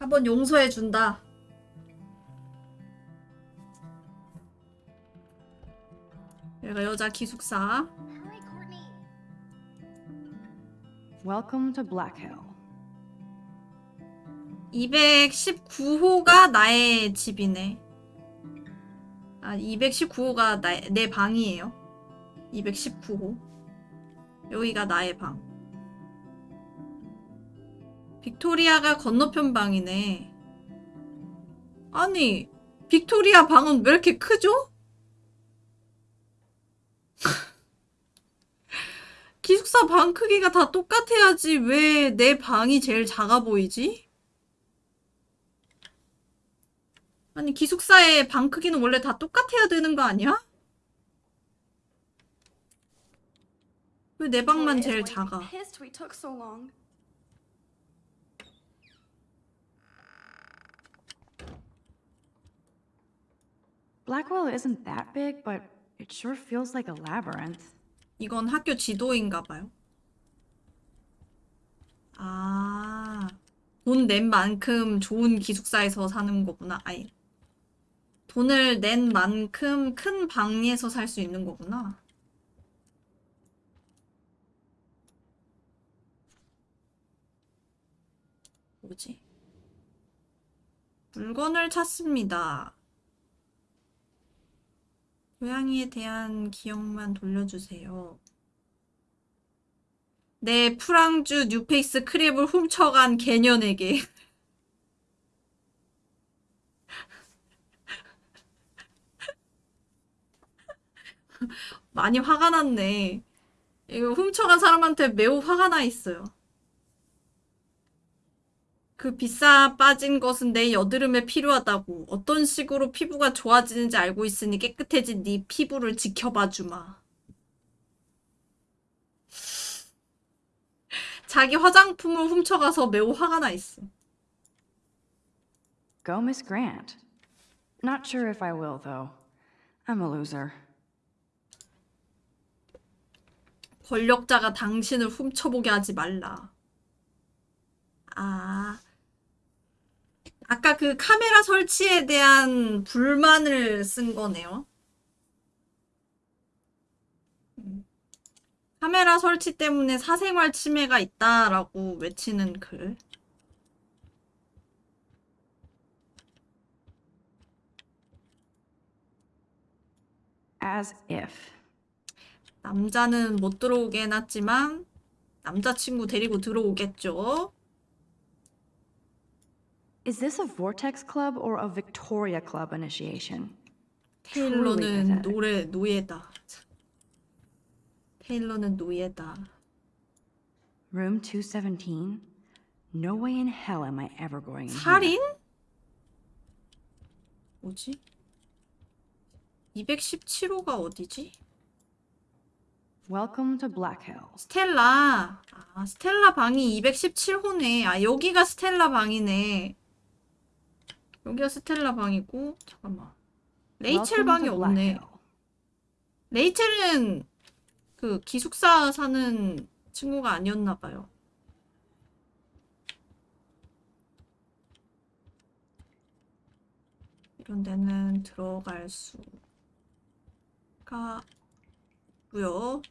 한번 용서해준다. 여기가 여자 기숙사. Welcome to Black Hill. 219호가 나의 집이네. 아, 219호가 나, 내 방이에요. 219호. 여기가 나의 방. 빅토리아가 건너편 방이네. 아니, 빅토리아 방은 왜 이렇게 크죠? 기숙사 방 크기가 다 똑같아야지 왜 내 방이 제일 작아 보이지? 아니 기숙사의 방 크기는 원래 다 똑같아야 되는 거 아니야? 왜 내 방만 제일 작아? Pissed we took so long. Blackwell isn't that big, but it sure feels like a labyrinth. 이건 학교 지도인가 봐요. 아, 돈 낸 만큼 좋은 기숙사에서 사는 거구나. 아니, 돈을 낸 만큼 큰 방에서 살 수 있는 거구나. 뭐지? 물건을 찾습니다. 고양이에 대한 기억만 돌려주세요. 내 프랑주 뉴페이스 크랩을 훔쳐간 개년에게. 많이 화가 났네. 이거 훔쳐간 사람한테 매우 화가 나 있어요. 그 비싸 빠진 것은 내 여드름에 필요하다고. 어떤 식으로 피부가 좋아지는지 알고 있으니 깨끗해진 네 피부를 지켜봐 주마. 자기 화장품을 훔쳐가서 매우 화가 나 있어. Go, Miss Grant. Not sure if I will, though. I'm a loser. 권력자가 당신을 훔쳐보게 하지 말라. 아. 아까 그 카메라 설치에 대한 불만을 쓴 거네요. 음. 카메라 설치 때문에 사생활 침해가 있다라고 외치는 글. As if. 남자는 못 들어오게 해놨지만 남자친구 데리고 들어오겠죠. Is this a Vortex Club or a Victoria Club initiation? 테일러는 노래 노예다. 테일러는 노예다. Room 217? No way in hell am I ever going in. 살인? 뭐지? 217호가 어디지? Welcome to Black Hill. 스텔라. 아, 스텔라 방이 217호네. 아, 여기가 스텔라 방이네. 여기가 스텔라 방이고, 잠깐만. 레이첼 방이 없네. 레이첼은 그 기숙사 사는 친구가 아니었나 봐요. 이런 데는 들어갈 수가 있고요.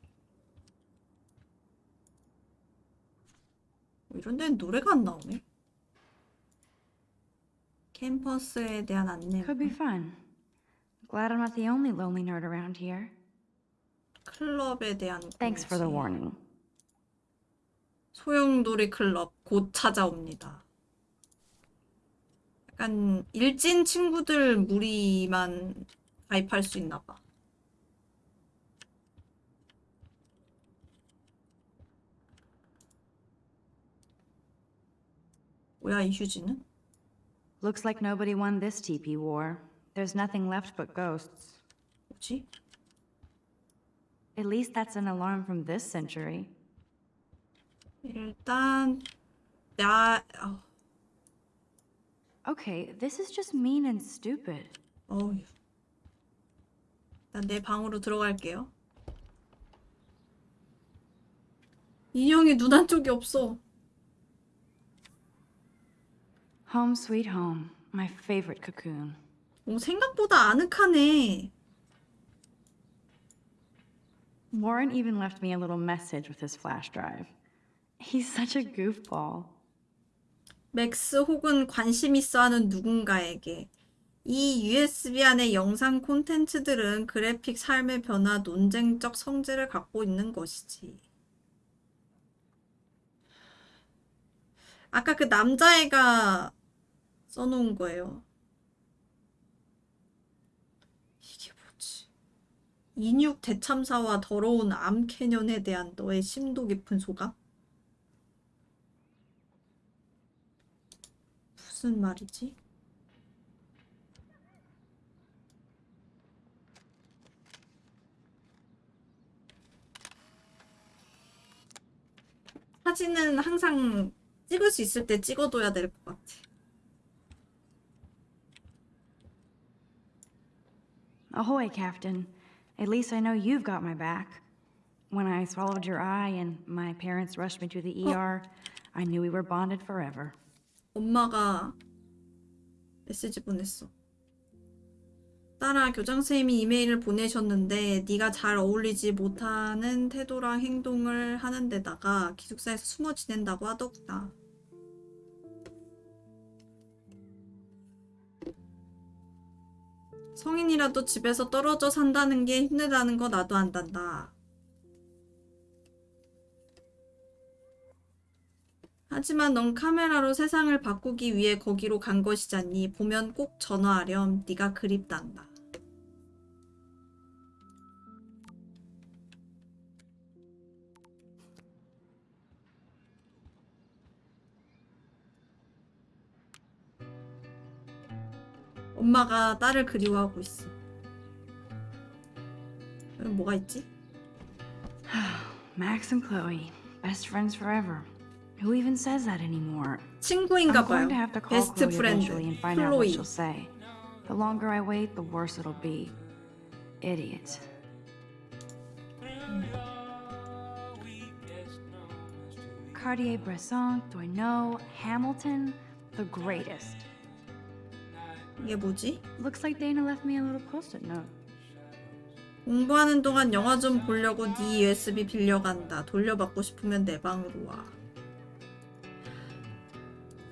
어, 이런 데는 노래가 안 나오네. 캠퍼스에 대한 안내. Could be fun. Glad I'm not the only lonely nerd around here. 클럽에 대한 Thanks for the warning. 소용돌이 클럽 곧 찾아옵니다. 약간 일진 친구들 무리만 가입할 수 있나 봐. 뭐야 이 휴지는? Looks like nobody won this TP war. There's nothing left but ghosts. 뭐지? At least that's an alarm from this century. 일단 나 어, Okay, this is just mean and stupid. 어휴. 일단 내 방으로 들어갈게요. 인형이 눈 한쪽이 없어. Home sweet home. My favorite cocoon. 오, 생각보다 아늑하네. Warren even left me a little message with his flash drive. He's such a goofball. 맥스 혹은 관심 있어 하는 누군가에게 이 USB 안의 영상 콘텐츠들은 그래픽 삶의 변화, 논쟁적 성질을 갖고 있는 것이지. 아까 그 남자애가 써놓은 거예요. 이게 뭐지? 인육 대참사와 더러운 암 캐년에 대한 너의 심도 깊은 소감? 무슨 말이지? 사진은 항상 찍을 수 있을 때 찍어둬야 될 것 같아. Ahoy, Captain. At least I know you've got my back. When I swallowed your eye and my parents rushed me to the ER, I knew we were bonded forever. 엄마가 메시지 보냈어. 딸아, 교장선생님이 이메일을 보내셨는데 네가 잘 어울리지 못하는 태도랑 행동을 하는 데다가 기숙사에서 숨어 지낸다고 하더구나. 성인이라도 집에서 떨어져 산다는 게 힘들다는 거 나도 안단다. 하지만 넌 카메라로 세상을 바꾸기 위해 거기로 간 것이잖니. 보면 꼭 전화하렴. 네가 그립단다. 엄마가 딸을 그리워하고 있어. 그럼 뭐가 있지? Max and Chloe, best friends forever. Who even says that anymore? 친구인가 I'm 봐요. going to have to call 베스트 Chloe 프렌드 eventually and find out what 클로이. she'll say. The longer I wait, the worse it'll be. Idiot. Cartier-Bresson, Doisneau, Hamilton, the greatest. 이게 뭐지? Looks like Dana left me a little post-it note. 공부하는 동안 영화 좀 보려고 네 USB 빌려간다. 돌려받고 싶으면 내 방으로 와.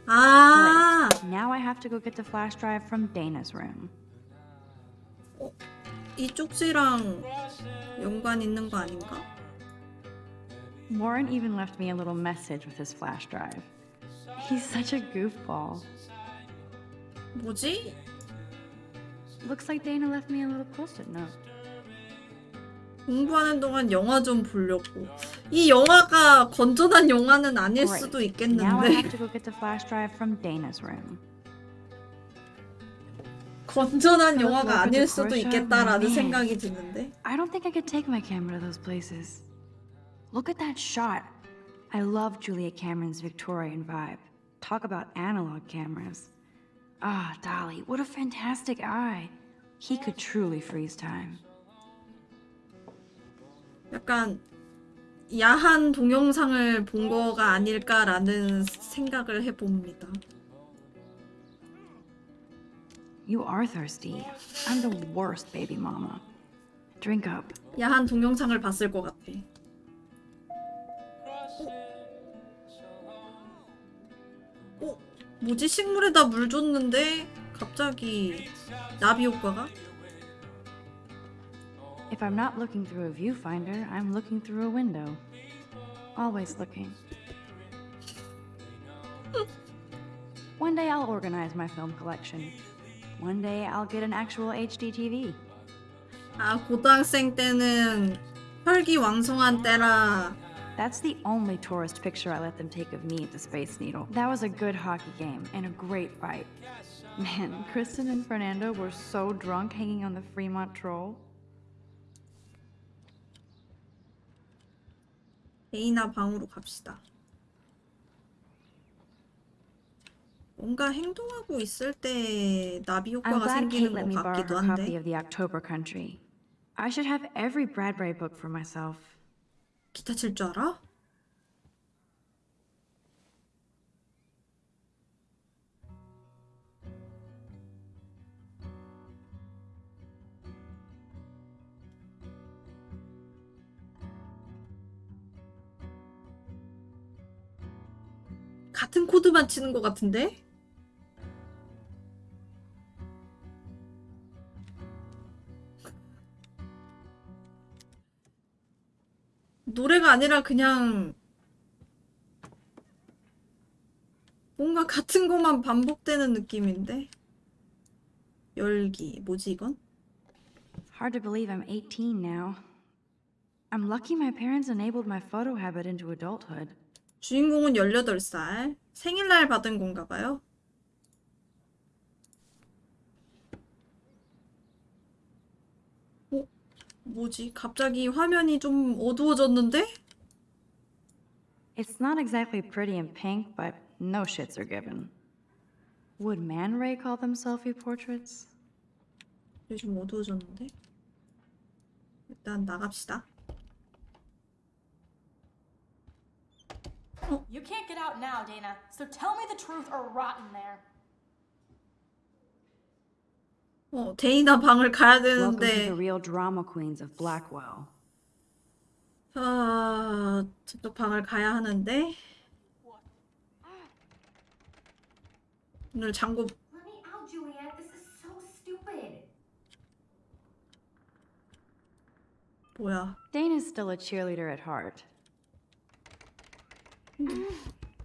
아, Great. Now I have to go get the flash drive from Dana's room. 이 쪽지랑 연관 있는 거 아닌가? Warren even left me a little message with his flash drive. He's such a goofball. 뭐지? Looks like Dana left me a little post-it note. 공부하는 동안 영화 좀 보려고. 이 영화가 건전한 영화는 아닐. 수도 Now I 있겠는데. have to go get the flash drive from Dana's room. 건전한 영화가 아닐 수도 있겠다라는. 생각이 드는데. I don't think I could take my camera to those places. Look at that shot. I love Julia Cameron's Victorian vibe. Talk about analog cameras. Ah, Dolly, what a fantastic eye. He could truly freeze time. 약간 야한 동영상을 본 거가 아닐까라는 생각을 해봅니다. You are thirsty. I'm the worst baby mama. Drink up. 야한 동영상을 봤을 것 같아. 뭐지? 식물에다 물 줬는데 갑자기 나비 효과가? If I'm not looking through a viewfinder, I'm looking through a window. Always looking. One day I'll organize my film collection. One day I'll get an actual HD TV. 아 고등학생 때는 혈기 왕성한 때라 That's the only tourist picture I let them take of me at the Space Needle. That was a good hockey game and a great fight. Man, Kristen and Fernando were so drunk hanging on the Fremont Troll. 데이나 방으로 갑시다. 뭔가 행동하고 있을 때 나비 I'm 효과가 glad Kate 생기는 let me 것 borrow 같기도 her copy 한데 of the October Country. I should have every Bradbury book for myself. 기타 칠 줄 알아? 같은 코드만 치는 것 같은데? 노래가 아니라 그냥 뭔가 같은 것만 반복되는 느낌인데? 열기. 뭐지 이건? Hard to believe I'm 18 now. I'm lucky my parents enabled my photo habit into adulthood. 주인공은 18살. 생일날 받은 건가 봐요. 뭐지? 갑자기 화면이 좀 어두워졌는데? It's not exactly pretty and pink, but no shits are given. Would Man Ray call them selfie portraits? 이게 좀 어두워졌는데? 일단 나갑시다. You can't get out now, Dana, so tell me the truth or rot in there. 어, 데이나 방을 가야 Welcome to 되는데 the real drama queens of Blackwell. 아, 저쪽 방을 가야 하는데 오늘 장고 Let me out, Juliet. This is so stupid. 뭐야? Dana's still a cheerleader at heart.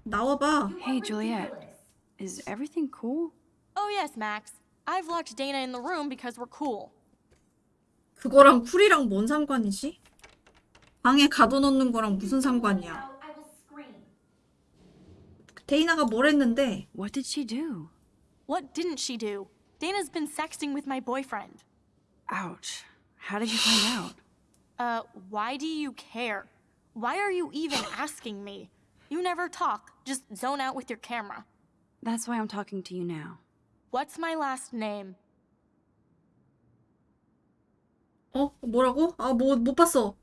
나와봐. Hey, Juliet. Is everything cool? Oh, yes, Max. I've locked Dana in the room because we're cool. 그거랑 쿨이랑 뭔 상관이지? 방에 가둬놓는 거랑 무슨 상관이야? Out, I will scream. 데이나가 뭘 했는데? What did she do? What didn't she do? Dana's been sexting with my boyfriend. Ouch. How did you find out? Uh, why do you care? Why are you even asking me? You never talk, just zone out with your camera. That's why I'm talking to you now. What's my last name? 어? 뭐라고? 아, 뭐, 못 봤어.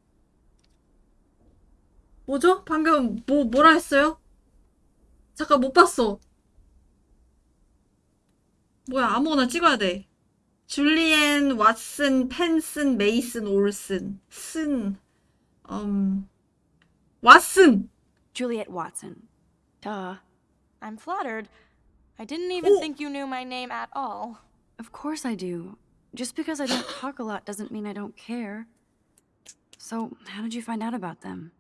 뭐죠? 방금 뭐, 뭐라 했어요? 잠깐 못 봤어. 뭐야, 아무거나 찍어야 돼. 줄리엔, 왓슨, 펜슨, 메이슨, 올슨. 쓴, 음, 왓슨! Juliet Watson. Duh. I'm flattered. I didn't even Oh. think you knew my name at all. Of course I do. Just because I don't talk a lot doesn't mean I don't care. So, how did you find out about them?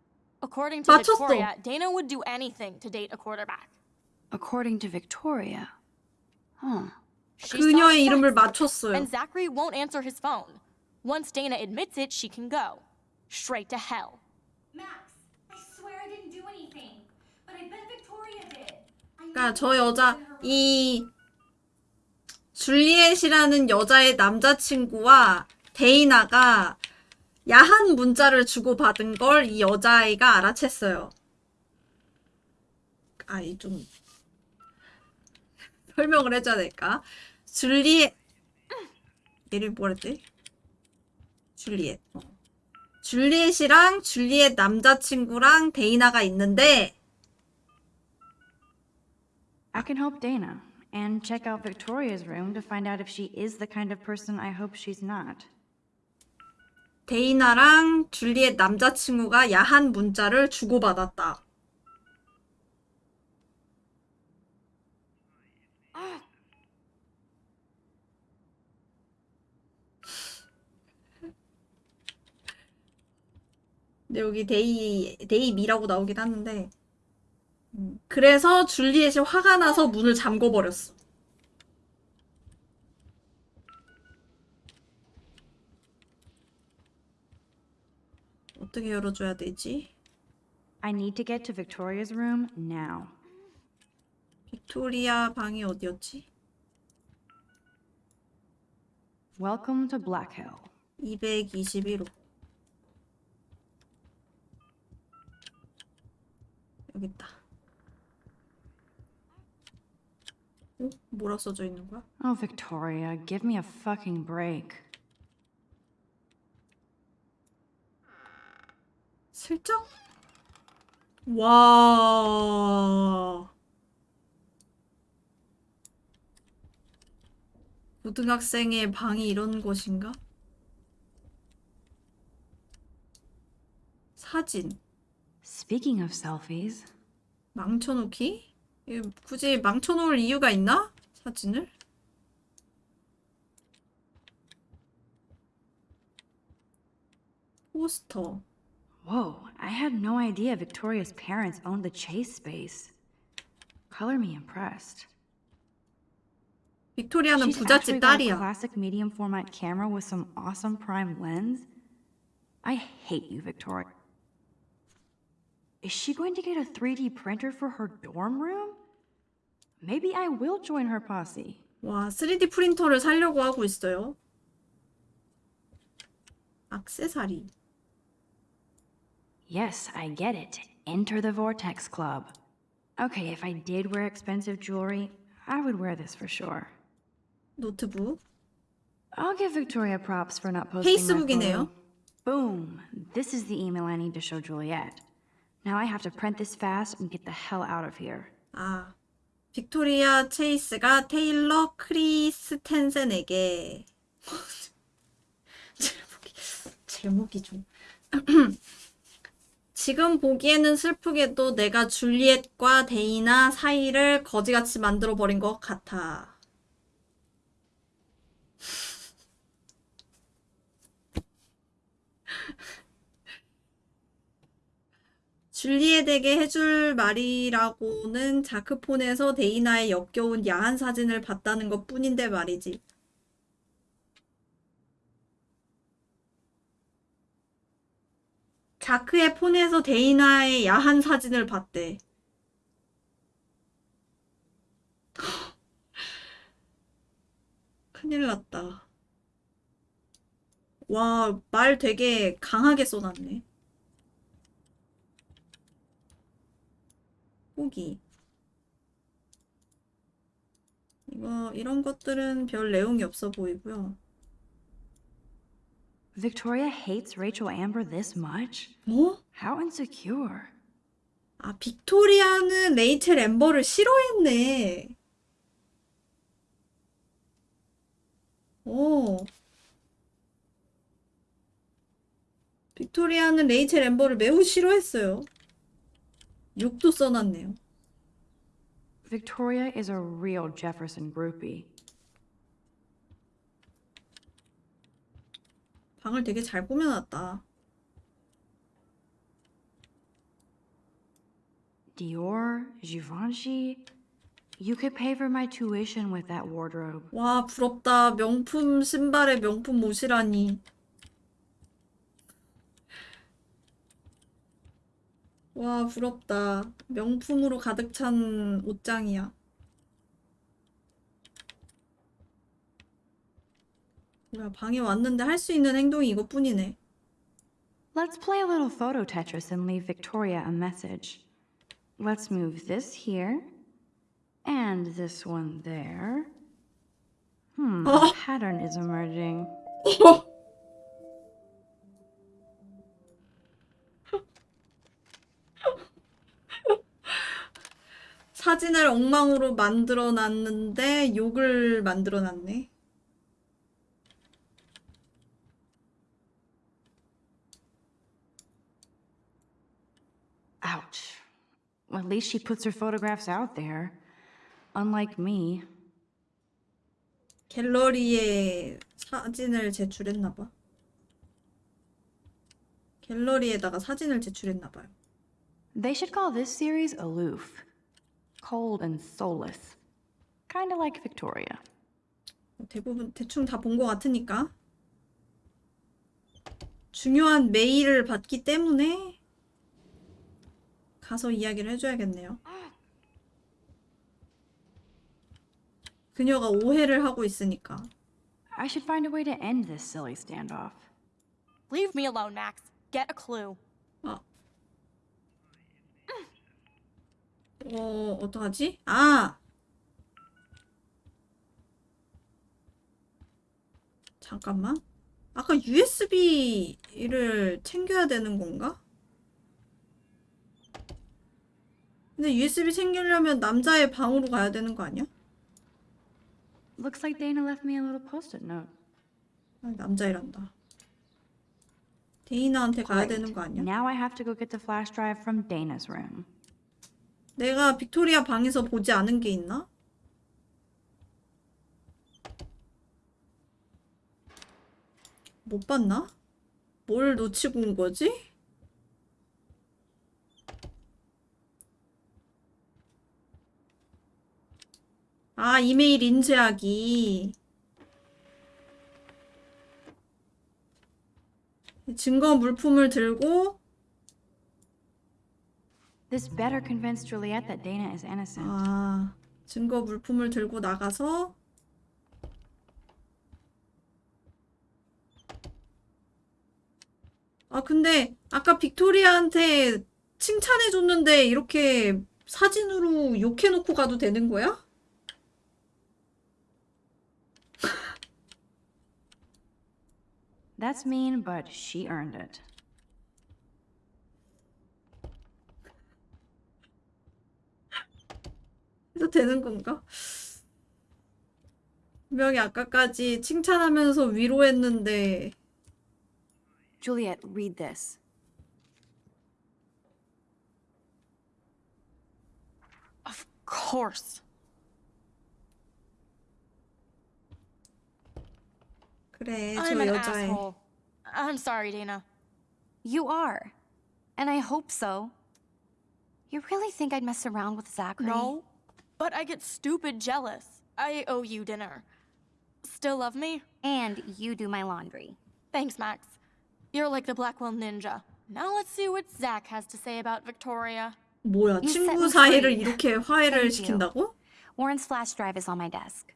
According to 맞췄어. Victoria, Dana would do anything to date a quarterback. According to Victoria. Huh. She saw 그녀의 sex, 이름을 맞췄어요. and Zachary won't answer his phone. Once Dana admits it, she can go. Straight to hell. Max, I swear I didn't do anything. But I bet Victoria did. I 그러니까 저 여자. 이 줄리엣이라는 여자의 남자친구와 데이나가 야한 문자를 주고받은 걸 이 여자아이가 알아챘어요. 아, 이 좀 설명을 해줘야 될까? 줄리엣 얘를 뭐랬지? 줄리엣. 어. 줄리엣이랑 줄리엣 남자친구랑 데이나가 있는데 I can help Dana and check out Victoria's room to find out if she is the kind of person I hope she's not. 데이나랑 줄리엣 남자친구가 야한 문자를 주고받았다. 근데 여기 데이 데이미라고 나오긴 하는데 음, 그래서 줄리엣이 화가 나서 문을 잠궈 버렸어. 어떻게 열어줘야 되지? I need to get to Victoria's room now. 빅토리아 방이 어디였지? Welcome to Black Hill. 221호. 여기 있다. 어? 뭐라 써져 있는 거야? Oh, Victoria, give me a fucking break. 슬쩍? 와. 고등학생의 방이 이런 곳인가? 사진. Speaking of selfies, 망쳐놓기? 굳이 망쳐놓을 이유가 있나? 사진을? 포스터. Whoa, I had no idea Victoria's parents owned the chase space. Color me impressed. 빅토리아는 부잣집 딸이야. classic medium format camera with some awesome prime lens. I hate you, Victoria. Is she going to get a 3D printer for her dorm room? Maybe I will join her posse. 와, 3D 프린터를 사려고 하고 있어요. 악세사리. Yes, I get it. Enter the Vortex Club. Okay, if I did wear expensive jewelry, I would wear this for sure. 노트북. I'll give Victoria props for not posting my 페이스북이네요. photo. Boom. This is the email I need to show Juliet. Now I have to print this fast and get the hell out of here. 아, 빅토리아 체이스가 테일러 크리스텐센에게 제목이 제목이 좀 지금 보기에는 슬프게도 내가 줄리엣과 데이나 사이를 거지같이 만들어 버린 것 같아. 줄리엣에게 해줄 말이라고는 자크폰에서 데이나의 역겨운 야한 사진을 봤다는 것 뿐인데 말이지. 자크의 폰에서 데이나의 야한 사진을 봤대. 큰일 났다. 와, 말 되게 강하게 써놨네. 후기. 이거, 이런 것들은 별 내용이 없어 보이고요. Victoria hates Rachel Amber this much? 뭐? How insecure. 아, 빅토리아는 레이첼 엠버를 싫어했네. 오. 빅토리아는 레이첼 엠버를 매우 싫어했어요. 욕도 써놨네요. Victoria is a real Jefferson groupie. 방을 되게 잘 꾸며놨다. Dior, Givenchy. You could pay for my tuition with that wardrobe. 와, 부럽다. 명품 신발에 명품 옷이라니. 와, 부럽다. 명품으로 가득 찬 옷장이야. 뭐야, 방에 왔는데 할 수 있는 행동이 이것뿐이네. Let's play a little photo Tetris and leave Victoria a message. Let's move this here and this one there. Hmm, a pattern is emerging. 사진을 엉망으로 만들어 놨는데 욕을 만들어 놨네. Ouch. At least she puts her photographs out there. Unlike me. 갤러리에 사진을 제출했나 봐. 갤러리에다가 사진을 제출했나 봐요. They should call this series aloof. Cold and soulless. Kinda like Victoria. 대부분 대충 다 본 것 같으니까. 중요한 메일을 받기 때문에 가서 이야기를 해줘야겠네요. 그녀가 오해를 하고 있으니까. I should find a way to end this silly standoff. Leave me alone, Max. Get a clue. 아. 어, 어떡하지? 아! 잠깐만. 아까 USB를 챙겨야 되는 건가? 근데 USB 챙기려면 남자의 방으로 가야 되는 거 아니야? Looks like Dana left me a little post-it note. 아, 남자애란다. 데이나한테 가야. 되는 거 아니야? Now I have to go get the flash drive from Dana's room. 내가 빅토리아 방에서 보지 않은 게 있나? 못 봤나? 뭘 놓치고 온 거지? 아, 이메일 인쇄하기. 증거 물품을 들고 This better convince Juliet that Dana is innocent. 아, 증거 물품을 들고 나가서 아, 근데 아까 빅토리아한테 칭찬해줬는데 이렇게 사진으로 욕해놓고 가도 되는 거야? That's mean, but she earned it. 해도 되는 건가? 분명히 아까까지 칭찬하면서 위로했는데 Juliet, read this. Of course. 그래, 저 I'm an 여자애. asshole. I'm sorry, Dana. You are. And I hope so. You really think I'd mess around with Zachary? No, but I get stupid jealous. I owe you dinner. Still love me? And you do my laundry. Thanks, Max. You're like the Blackwell Ninja. Now let's see what Zach has to say about Victoria. 뭐야, You set 친구 me 사이를 free. 이렇게 화해를 Thank you. 시킨다고? Warren's flash drive is on my desk.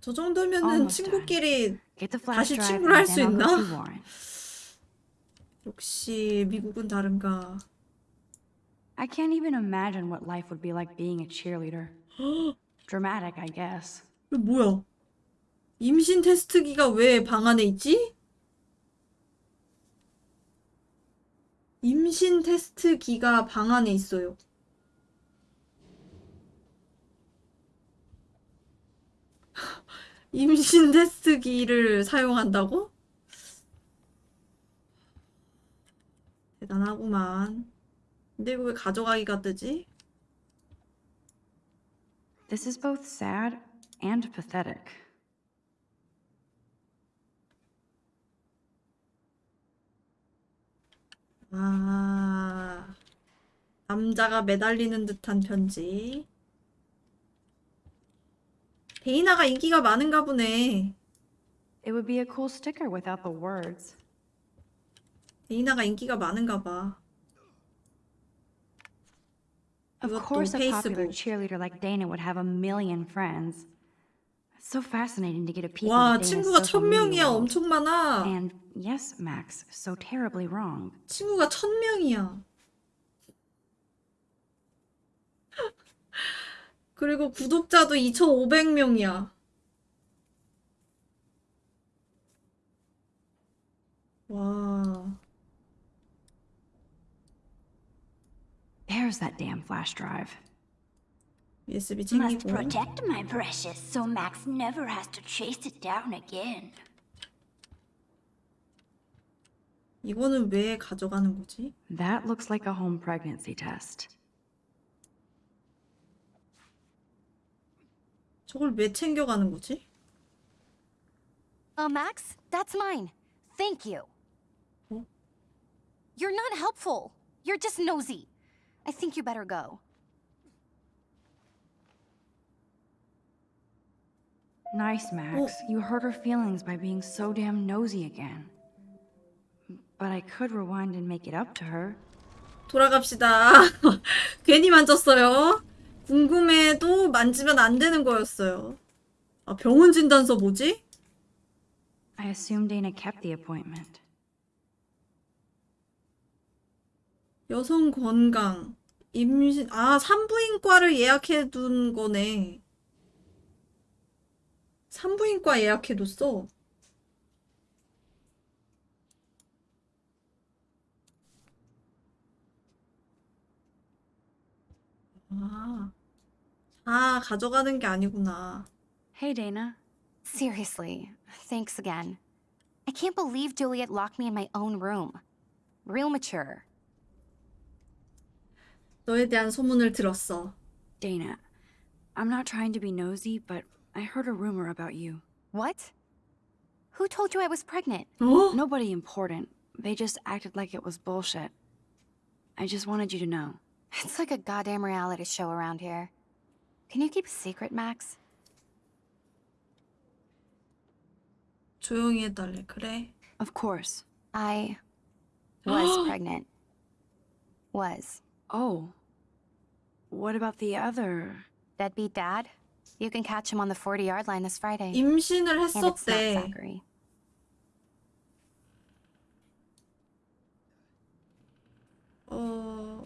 저 정도면은 Almost 친구끼리 Get the flash 다시 drive 친구를 할 and 수 then I'll 있나? 역시 미국은 다른가. I can't even imagine what life would be like being a cheerleader. Dramatic, I guess. 뭐야? 임신 테스트기가 왜 방 안에 있지? 임신 테스트기가 방 안에 있어요. 임신 테스트기를 사용한다고? 대단하구만. 근데 이거 왜 가져가기가 뜨지? This is both sad and pathetic. 아, 남자가 매달리는 듯한 편지. 데이나가 인기가 많은가 보네. It would be a cool sticker without the words. 데이나가 인기가 많은가 봐. Of course, a popular cheerleader like Dana would have a million friends. It's so fascinating to get a peek 와, into 친구가 천 명이야. 엄청 많아. And yes, Max, so terribly wrong. 친구가 천 명이야. 그리고 구독자도 2,500명이야. 와. There's that damn flash drive. USB Must 챙기고. protect my precious so Max never has to chase it down again. 이거는 왜 가져가는 거지? That looks like a home pregnancy test. 저걸 왜 챙겨가는 거지? Uh, Max, that's mine. Thank you. Oh. You're not helpful. You're just nosy. I think you better go. Nice, Max. You hurt her feelings by being so damn nosy again. But I could rewind and make it up to her. 돌아갑시다. 괜히 만졌어요. 궁금해도 만지면 안 되는 거였어요. 아, 병원 진단서 뭐지? I assume Dana kept the appointment. 여성 건강, 임신, 아, 산부인과를 예약해 둔 거네. 산부인과 예약해 뒀어. 아, 아, 가져가는 게 아니구나. Hey, Dana. Seriously, thanks again. I can't believe Juliet locked me in my own room. Real mature. 너에 대한 소문을 들었어. Dana, I'm not trying to be nosy, but I heard a rumor about you. What? Who told you I was pregnant? 어? Nobody important. They just acted like it was bullshit. I just wanted you to know. It's like a goddamn reality show around here. Can you keep a secret, Max? 조용히 해달래. 그래. Of course. I was pregnant. Was. Oh. What about the other? Deadbeat dad? You can catch him on the 40 yard line this Friday. 임신을 and it's not 했었대. Zachary. 어,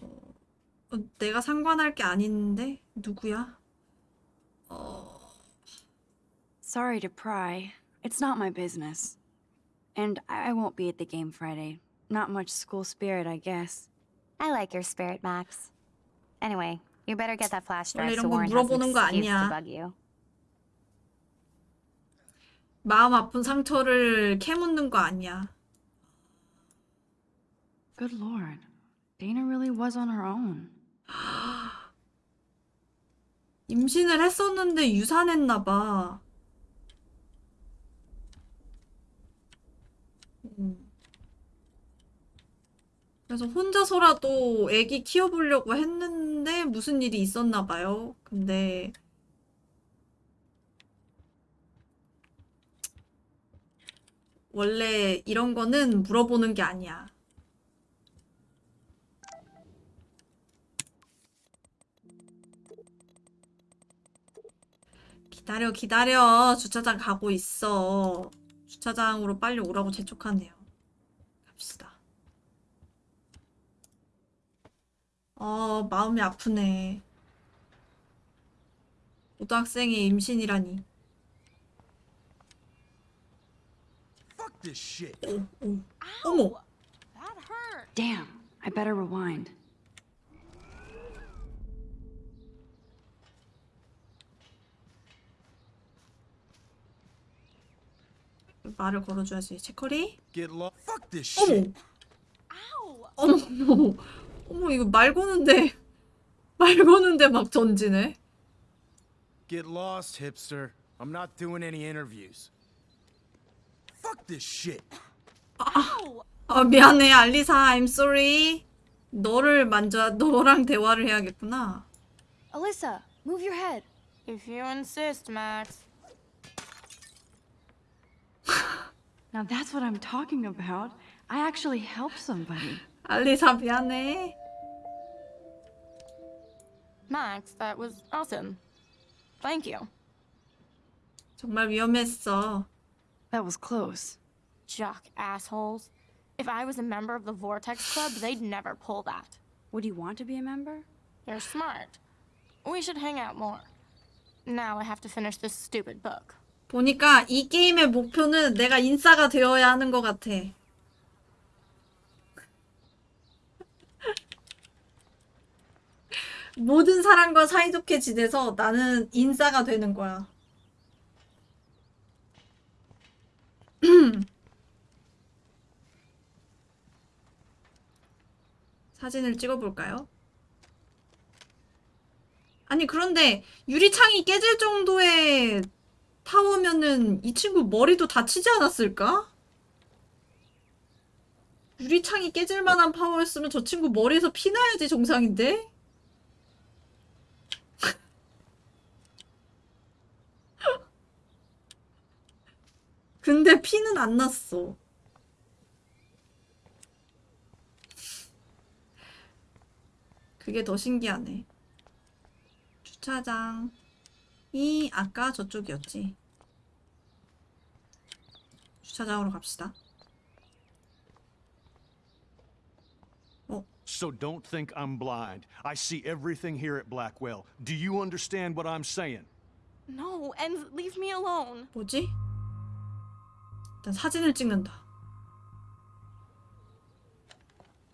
어, 내가 상관할 게 아닌데 누구야? 어, Sorry to pry. It's not my business. And I I won't be at the game Friday. Not much school spirit, I guess. I like your spirit, Max. Anyway, you better get that flash drive so 이런 거 Warren has an 물어보는 거 excuse to 아니야. bug you. 마음 아픈 상처를 캐묻는 거 아니야. Good lord. Dana really was on her own. 임신을 했었는데 유산했나 봐. 그래서 혼자서라도 아기 키워보려고 했는데 무슨 일이 있었나 봐요. 근데 원래 이런 거는 물어보는 게 아니야. 기다려, 기다려. 주차장 가고 있어. 주차장으로 빨리 오라고 재촉하네요. 갑시다. 어, 마음이 아프네. 고등학생이 임신이라니. Fuck this shit. 오, 오. 어머! That hurt. Damn, I better rewind. 말을 걸어줘야지. 체커리? Get lost. Fuck this shit. 어머, 어머, 어머, 이거 말 거는데, 말 거는데 막 전지네. Get lost, hipster. I'm not doing any interviews. Fuck this shit. Ow! 아, 미안해, 알리사. I'm sorry. 너를 만져, 너랑 대화를 해야겠구나. Alyssa, move your head. If you insist, Max. Now that's what I'm talking about. I actually helped somebody. 알리사, 미안해. Max, that was awesome. Thank you. 정말 위험했어. That was close. Jock assholes. If I was a member of the Vortex Club, they'd never pull that. Would you want to be a member? They're smart. We should hang out more. Now I have to finish this stupid book. 보니까 이 게임의 목표는 내가 인싸가 되어야 하는 것 같아. 모든 사람과 사이좋게 지내서 나는 인싸가 되는 거야. 사진을 찍어볼까요? 아니, 그런데 유리창이 깨질 정도의 타워면은 이 친구 머리도 다치지 않았을까? 유리창이 깨질 만한 파워였으면 저 친구 머리에서 피 나야지 정상인데? 근데 피는 안 났어. 그게 더 신기하네. 주차장이 아까 저쪽이었지. 주차장으로 갑시다. So don't think I'm blind. I see everything here at Blackwell. Do you understand what I'm saying? No, and leave me alone. 뭐지? 일단 사진을 찍는다.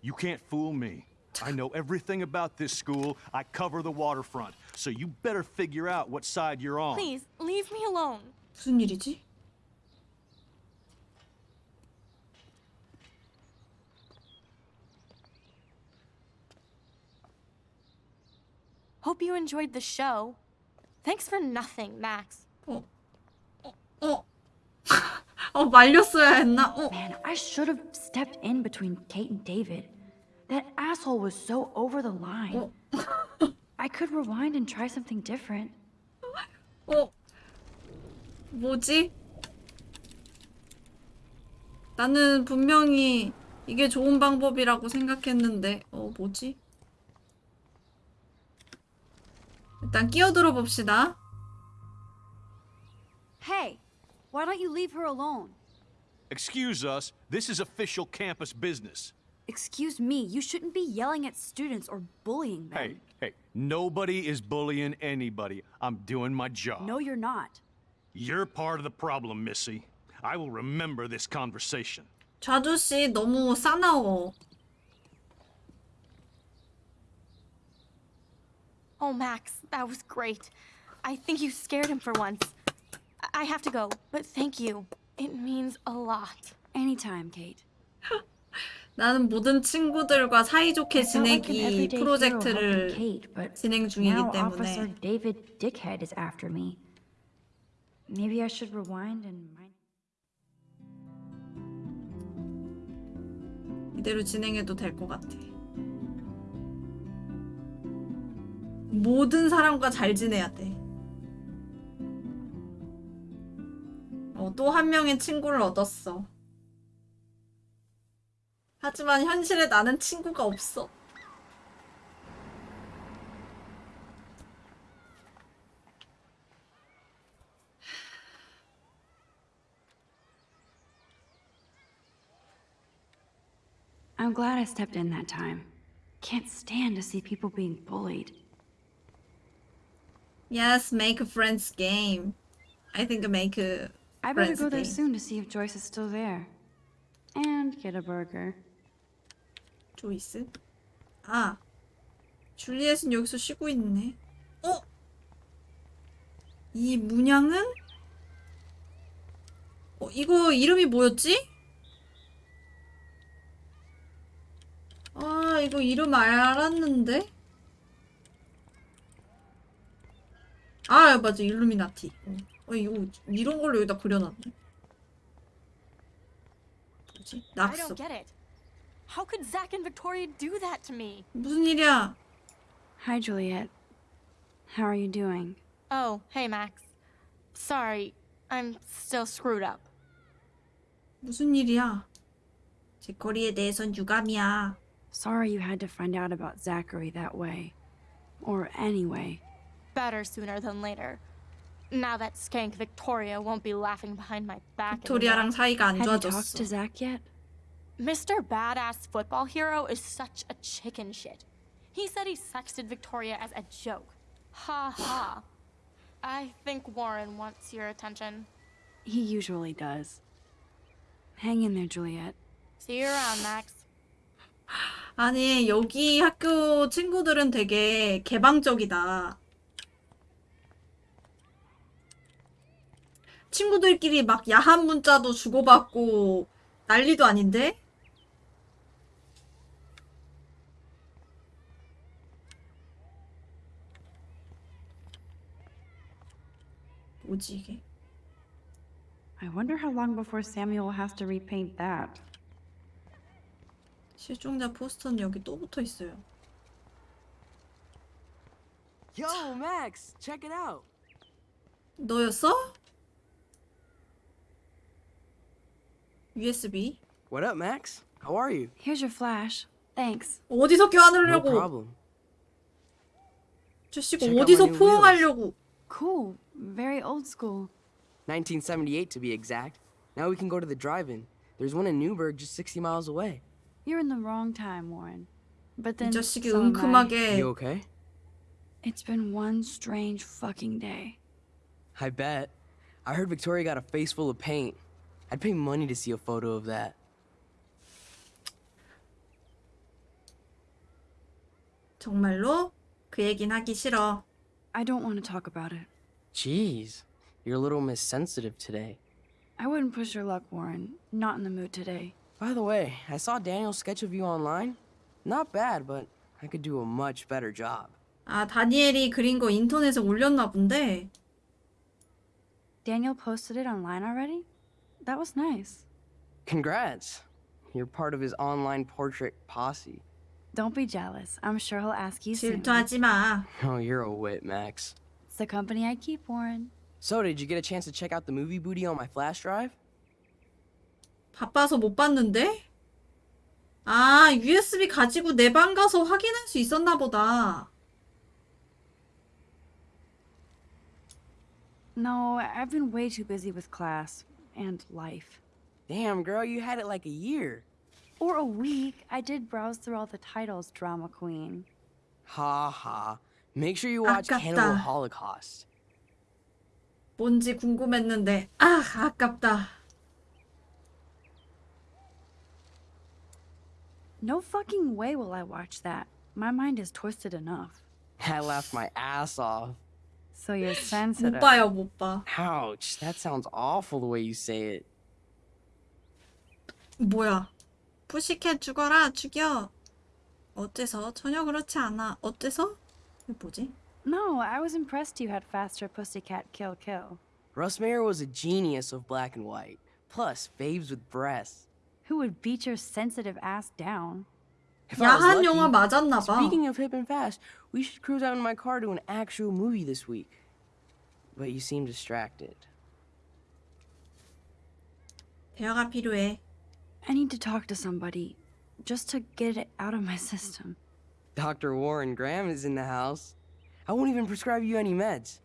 You can't fool me. I know everything about this school. I cover the waterfront. So you better figure out what side you're on. Please, leave me alone. 무슨 일이지? Hope you enjoyed the show. Thanks for nothing, Max. 어, 어 말렸어야 했나? 어, Man, I should have stepped in between Kate and David. That asshole was so over the line. I could rewind and try something different. 어, 뭐지? 나는 분명히 이게 좋은 방법이라고 생각했는데, 어, 뭐지? 일단 끼어들어 봅시다. Hey, why don't you leave her alone? Excuse us, this is official campus business. Excuse me, you shouldn't be yelling at students or bullying them. Hey, hey, nobody is bullying anybody. I'm doing my job. No, you're not. You're part of the problem, Missy. I will remember this conversation. 좌두씨 너무 싸나워. Oh, Max, that was great. I think you scared him for once. I have to go, but thank you. It means a lot. Anytime, Kate. 나는 모든 친구들과 사이좋게 지내기 프로젝트를 helping Kate, but 진행 중이기 now Officer 때문에 David Dickhead is after me. Maybe I should rewind and mind. 이대로 진행해도 될 것 같아. 모든 사람과 잘 지내야 돼. 어, 또 한 명의 친구를 얻었어. 하지만 현실에 나는 친구가 없어. I'm glad I stepped in that time. Can't stand to see people being bullied. Yes, make a friends game. I think make a I better go there soon to see if Joyce is still there. And get a burger. 조이스? 아, 줄리엣은 여기서 쉬고 있네. 어? 이 문양은? 어, 이거 이름이 뭐였지? 아, 이거 이름 알았는데? 아, 맞아. 일루미나티. 어, 어, 이거 이런 걸로 여기다 그려놨네. 뭐지? 낙서. How could Zach and Victoria do that to me? 무슨 일이야? Hi, Juliet. How are you doing? Oh, hey, Max. Sorry, I'm still screwed up. 무슨 일이야? 제 거리에 대해선 유감이야. Sorry you had to find out about Zachary that way. Or anyway. Better sooner than later. Now that skank Victoria won't be laughing behind my back 빅토리아랑 anymore. 사이가 안 Have you talked 좋아졌어. to Zach yet? Mr. Badass Football Hero is such a chicken shit. He said he sexted Victoria as a joke. Ha ha. I think Warren wants your attention. He usually does. Hang in there, Juliet. See you around, Max. 아니, 여기 학교 친구들은 되게 개방적이다. 친구들끼리 막 야한 문자도 주고받고 난리도 아닌데? 뭐지 이게? I wonder how long before Samuel has to repaint that. 실종자 포스터는 여기 또 붙어 있어요. Yo, Max, check it out. 너였어? USB? What up, Max? How are you? Here's your flash. Thanks. 어디서 No 껴안으려고? problem. 저 씨가 Check out 어디서 my new 포옹하려고? Cool. Very old school. 1978 to be exact. Now we can go to the drive-in. There's one in Newburgh just 60 miles away. You're in the wrong time, Warren. But 이 then 자식이 so am I. 은큼하게 You okay? It's been one strange fucking day. I bet. I heard Victoria got a face full of paint. I'd pay money to see a photo of that. 정말로 그 얘긴 하기 싫어. I don't want to talk about it. Jeez, you're a little Miss Sensitive today. I wouldn't push your luck, Warren. Not in the mood today. By the way, I saw Daniel's sketch of you online. Not bad, but I could do a much better job. 아, 다니엘이 그린 거 인터넷에 올렸나 본데. Daniel posted it online already? That was nice. Congrats. You're part of his online portrait posse. Don't be jealous. I'm sure he'll ask you soon. 질투하지 마. Oh, you're a wit, Max. It's the company I keep, Warren. So, did you get a chance to check out the movie booty on my flash drive? 바빠서 못 봤는데? 아, USB 가지고 내 방 가서 확인할 수 있었나 보다. No, I've been way too busy with class and life. Damn, girl, you had it like a year. Or a week. I did browse through all the titles, Drama Queen. Ha ha. Make sure you watch 아깝다. Cannibal Holocaust. 뭔지 궁금했는데, 아, 아깝다. No fucking way will I watch that. My mind is twisted enough. I laughed my ass off. So you're 못 sensitive. 봐요, 못 봐. Ouch, that sounds awful the way you say it. 뭐야? 푸시캣 죽어라, 죽여. 어째서? 전혀 그렇지 않아. 어째서? 이게 뭐지? No, I was impressed you had faster pussycat kill kill. Russ Mayer was a genius of black and white. Plus, babes with breasts. Who would beat your sensitive ass down? If I was 야한 lucky- 영화 맞았나 봐. Speaking of hip and fast, we should cruise out in my car to an actual movie this week. But you seem distracted. 대화가 필요해. I need to talk to somebody just to get it out of my system. Dr. Warren Graham is in the house. I won't even prescribe you any meds.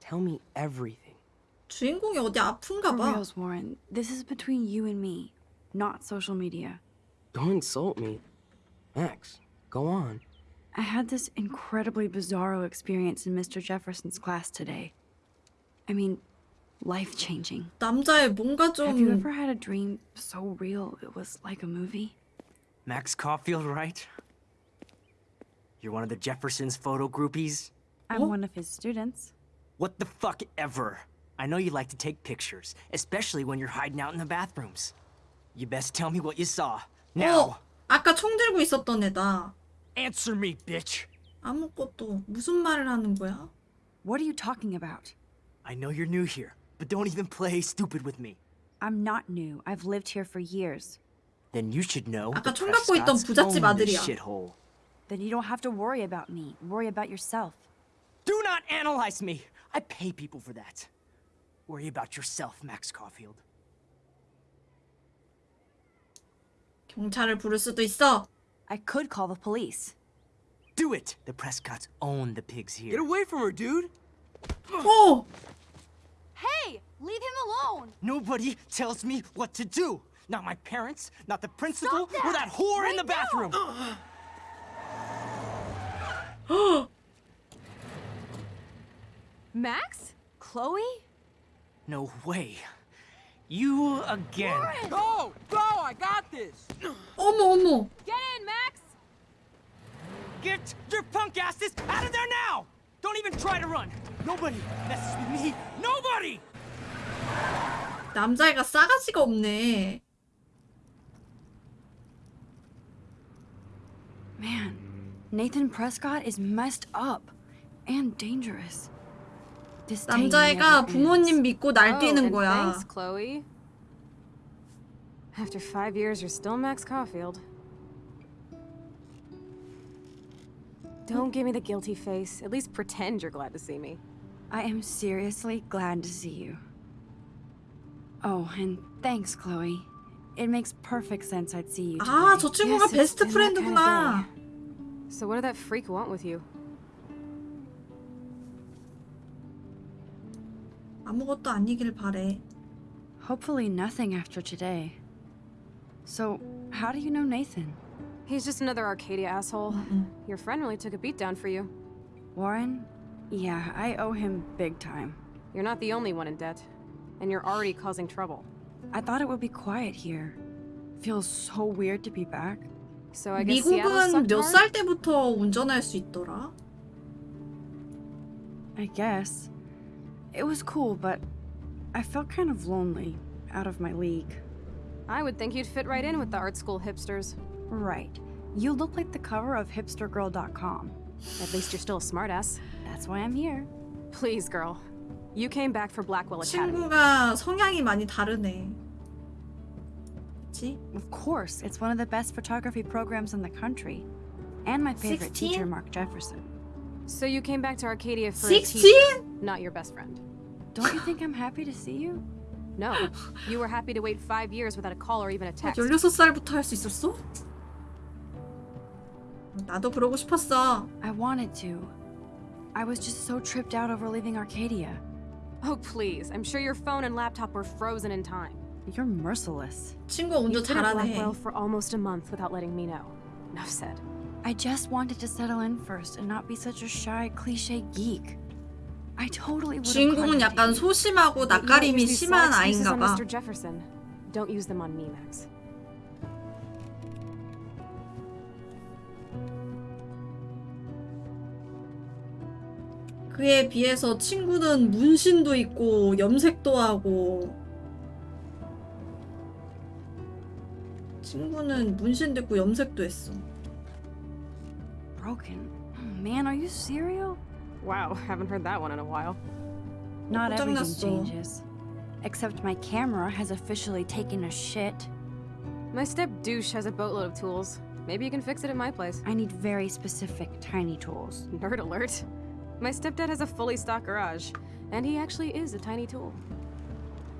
Tell me everything. 주인공이 어디 아픈가 For 봐. reals, Warren, this is between you and me, not social media. Don't insult me. Max, go on. I had this incredibly bizarro experience in Mr. Jefferson's class today. I mean, life changing. 남자의 뭔가 Have you 좀 ever had a dream so real it was like a movie? Max Caulfield, right? You're one of the Jefferson's photo groupies? I'm Oh. one of his students. What the fuck ever? I know you like to take pictures, especially when you're hiding out in the bathrooms. You best tell me what you saw. Now! 어, 아까 총 들고 있었던 애다. Answer me, bitch! 아무것도 무슨 말을 하는 거야? What are you talking about? I know you're new here, but don't even play stupid with me. I'm not new. I've lived here for years. Then you should know 아까 총 갖고 있던 부잣집 아들이야. shithole. Then you don't have to worry about me. Worry about yourself. Do not analyze me! I pay people for that. Worry about yourself, Max Caulfield. 경찰을 부를 수도 있어. I could call the police. Do it! The Prescotts own the pigs here. Get away from her, dude! 오! Hey, leave him alone. Nobody tells me what to do. Not my parents, not the principal, Stop or that! that whore in Right the bathroom. Max? Chloe? No way. You again. Go! Go! I got this! 어머 어머. Get in, Max! Get your punk asses out of there now! Don't even try to run. Nobody messes with me. Nobody! 남자애가 싸가지가 없네. Man, Nathan Prescott is messed up and dangerous. This day 남자애가 never 부모님 ends. 믿고 oh, 날뛰는 and 거야. Thanks, Chloe. After five years, you're still Max Caulfield. Don't give me the guilty face. At least pretend you're glad to see me. I am seriously glad to see you. Oh, and thanks, Chloe. It makes perfect sense I'd see you today. 아, 저 친구가 Yes, it's 베스트 been that kind of 프렌드구나. day. So what did that freak want with you? 아무것도 아니길 바래. Hopefully nothing after today. So, how do you know Nathan? He's just another Arcadia asshole. Your friend really took a beat down for you. Warren? Yeah, I owe him big time. You're not the only one in debt. And you're already causing trouble. I thought it would be quiet here. Feels so weird to be back. So I guess Seattle 미국은 sucked 몇 hard? 살 때부터 운전할 수 있더라? I guess. It was cool, but I felt kind of lonely, out of my league. I would think you'd fit right in with the art school hipsters. Right. You look like the cover of hipstergirl.com. At least you're still a smartass. That's why I'm here. Please, girl. You came back for Blackwell Academy. 친구가 성향이 많이 다르네. 그치? Of course, it's one of the best photography programs in the country. And my favorite teacher, 16? Mark Jefferson. So you came back to Arcadia for a teacher, 16? not your best friend. Don't you think I'm happy to see you? No, you were happy to wait five years without a call or even a text. 16살부터 할 수 있었어? 나도 그러고 싶었어. I wanted to. I was just so tripped out over leaving Arcadia. Oh, please. I'm sure your phone and laptop were frozen in time. You're merciless. 친구가 운전 You've been at 잘하네. Blackwell for almost a month without letting me know. Enough said. I just wanted to settle in first and not be such a shy, cliche geek. 주인공은 약간 소심하고 낯가림이 심한 아이인가 봐. Mr. Jefferson. Don't use them on me, Max. 그에 비해서 친구는 문신도 있고 염색도 하고 친구는 문신도 있고 염색도 했어. broken. Oh, Man, are you serial? Wow, haven't heard that one in a while. Not everything 고장났어. changes. Except my camera has officially taken a shit. My step douche has a boatload of tools. Maybe you can fix it at my place. I need very specific tiny tools. Nerd alert. My stepdad has a fully stocked garage, and he actually is a tiny tool.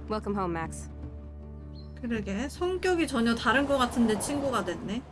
Welcome home, Max. 그러게 성격이 전혀 다른 것 같은데 친구가 됐네.